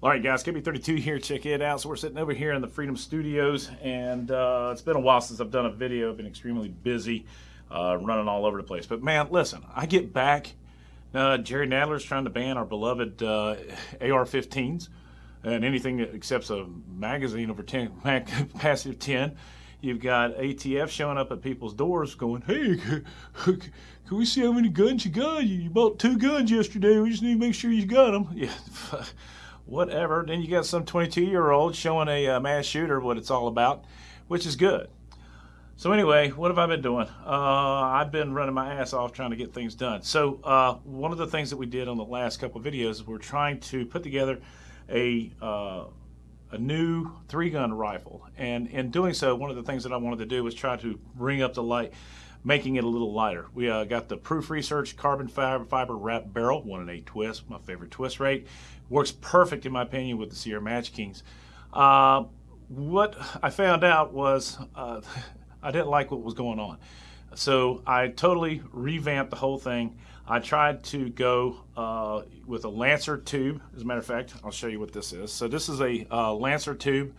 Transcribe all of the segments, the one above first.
All right, guys, KB32 here. Check it out. So we're sitting over here in the Freedom Studios, and uh, it's been a while since I've done a video. I've been extremely busy, uh, running all over the place. But man, listen, I get back. Uh, Jerry Nadler's trying to ban our beloved uh, AR-15s and anything that accepts a magazine over 10, passive 10. You've got ATF showing up at people's doors going, hey, can we see how many guns you got? You bought two guns yesterday. We just need to make sure you got them. Yeah whatever. Then you got some 22 year old showing a uh, mass shooter what it's all about, which is good. So anyway, what have I been doing? Uh, I've been running my ass off trying to get things done. So uh, one of the things that we did on the last couple videos is we're trying to put together a uh, a new three gun rifle, and in doing so, one of the things that I wanted to do was try to bring up the light making it a little lighter. We uh, got the Proof Research Carbon Fiber, fiber Wrap Barrel, 1 in 8 twist, my favorite twist rate. Works perfect, in my opinion, with the Sierra Match Kings. Uh, what I found out was uh, I didn't like what was going on. So I totally revamped the whole thing. I tried to go uh, with a Lancer tube. As a matter of fact, I'll show you what this is. So this is a uh, Lancer tube.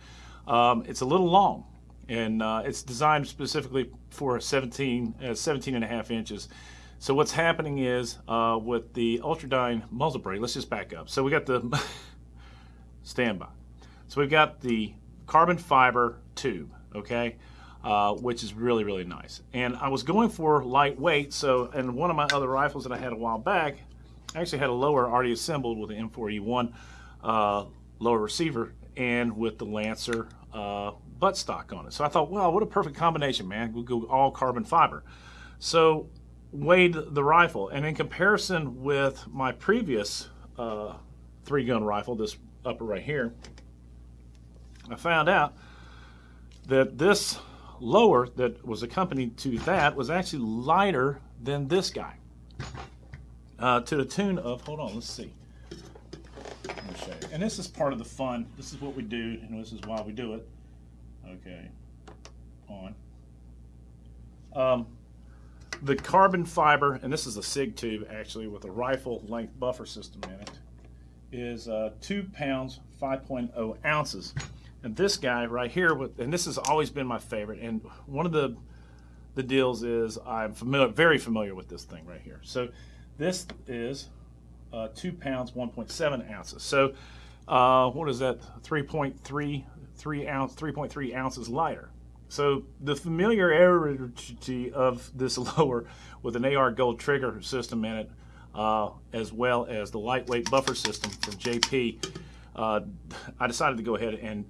Um, it's a little long and uh, it's designed specifically for 17, uh, 17 and a half inches. So what's happening is uh, with the Ultradyne muzzle brake, let's just back up. So we got the standby. So we've got the carbon fiber tube, okay, uh, which is really, really nice. And I was going for lightweight, so, and one of my other rifles that I had a while back, I actually had a lower already assembled with the M4E1 uh, lower receiver and with the Lancer uh, buttstock on it. So I thought, well, what a perfect combination, man. We'll go all carbon fiber. So weighed the rifle, and in comparison with my previous uh, three gun rifle, this upper right here, I found out that this lower that was accompanied to that was actually lighter than this guy. Uh, to the tune of, hold on, let's see. And this is part of the fun. This is what we do, and this is why we do it. Okay, on. Um, the carbon fiber, and this is a SIG tube actually with a rifle length buffer system in it, is uh, 2 pounds 5.0 ounces. And this guy right here, with, and this has always been my favorite, and one of the the deals is I'm familiar, very familiar with this thing right here. So this is uh, 2 pounds 1.7 ounces. So uh, what is that? 3.3 3 ounce, 3.3 ounces lighter. So the familiarity of this lower with an AR Gold trigger system in it, uh, as well as the lightweight buffer system from JP, uh, I decided to go ahead and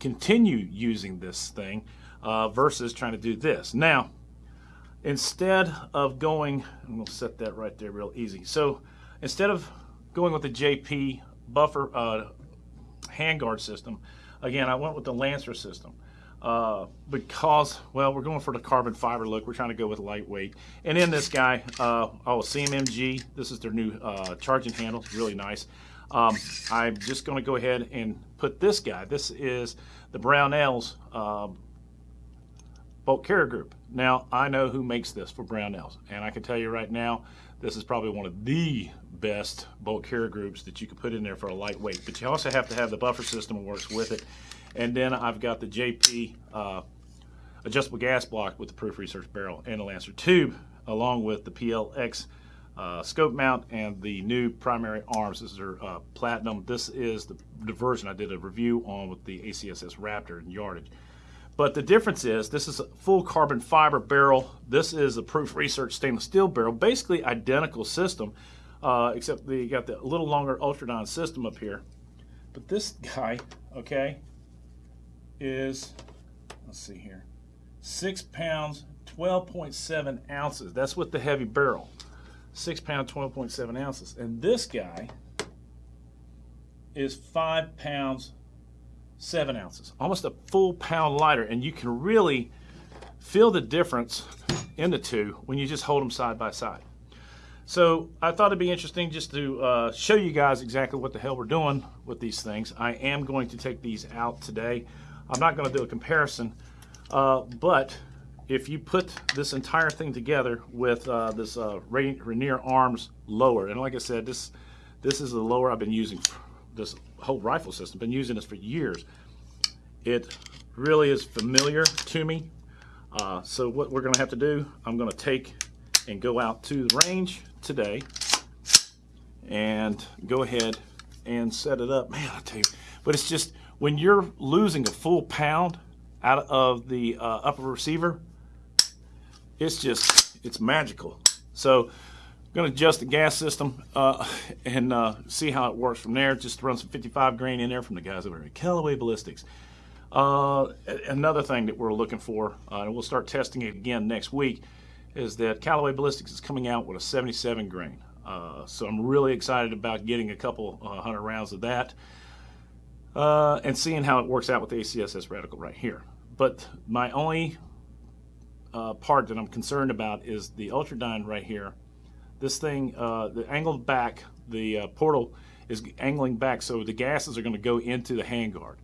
continue using this thing uh, versus trying to do this. Now, instead of going, I'm going to set that right there real easy. So instead of going with the JP buffer uh, handguard system, Again, I went with the Lancer system uh, because, well, we're going for the carbon fiber look. We're trying to go with lightweight. And in this guy, uh, oh, CMMG, this is their new uh, charging handle. Really nice. Um, I'm just going to go ahead and put this guy. This is the Brownells um, bolt carrier group. Now, I know who makes this for Brownells, and I can tell you right now, this is probably one of the best bolt carrier groups that you could put in there for a lightweight. But you also have to have the buffer system that works with it. And then I've got the JP uh, adjustable gas block with the Proof Research barrel and the Lancer tube, along with the PLX uh, scope mount and the new primary arms. This is their uh, platinum. This is the, the version I did a review on with the ACSS Raptor and yardage. But the difference is this is a full carbon fiber barrel. This is a Proof Research stainless steel barrel. Basically identical system, uh, except you got the little longer Ultradyne system up here. But this guy, okay, is, let's see here, 6 pounds, 12.7 ounces. That's with the heavy barrel. 6 pounds, 12.7 ounces. And this guy is 5 pounds, seven ounces, almost a full pound lighter, and you can really feel the difference in the two when you just hold them side by side. So I thought it'd be interesting just to uh, show you guys exactly what the hell we're doing with these things. I am going to take these out today. I'm not going to do a comparison, uh, but if you put this entire thing together with uh, this uh, Rainier Arms lower, and like I said, this this is the lower I've been using this whole rifle system. Been using this for years. It really is familiar to me. Uh, so what we're to have to do, I'm to take and go out to the range today and go ahead and set it up. Man, I tell you, but it's just when you're losing a full pound out of the uh, upper receiver, it's just it's magical. So going to adjust the gas system uh, and uh, see how it works from there. Just run some 55 grain in there from the guys over at Callaway Ballistics. Uh, another thing that we're looking for, uh, and we'll start testing it again next week, is that Callaway Ballistics is coming out with a 77 grain. Uh, so I'm really excited about getting a couple uh, hundred rounds of that and seeing how it works out with the ACSS reticle right here. But my only part that I'm concerned about is the Ultradyne right here. This thing, uh, the angled back, the uh, portal is angling back, so the gases are going to go into the handguard.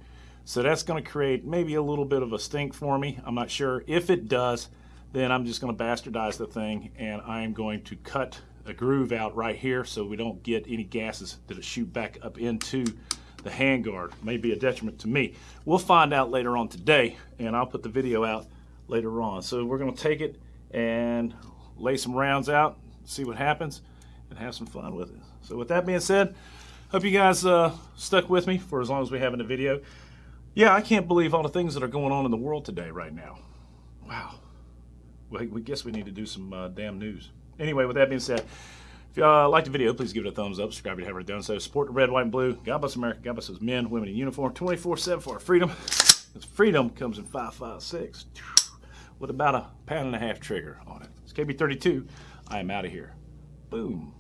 So that's going to create maybe a little bit of a stink for me. I'm not sure. If it does, then I'm just going to bastardize the thing and I'm going to cut a groove out right here so we don't get any gases that shoot back up into the handguard. May be a detriment to me. We'll find out later on today and I'll put the video out later on. So we're going to take it and lay some rounds out, see what happens, and have some fun with it. So with that being said, hope you guys uh, stuck with me for as long as we have in the video. Yeah, I can't believe all the things that are going on in the world today right now. Wow. Well, we guess we need to do some uh, damn news. Anyway, with that being said, if you uh, liked the video, please give it a thumbs up. Subscribe if you haven't done so. Support the red, white, and blue. God bless America. God bless those men, women in uniform. 24-7 for our freedom. Freedom comes in 556 with about a pound and a half trigger on it. It's KB32. I am out of here. Boom.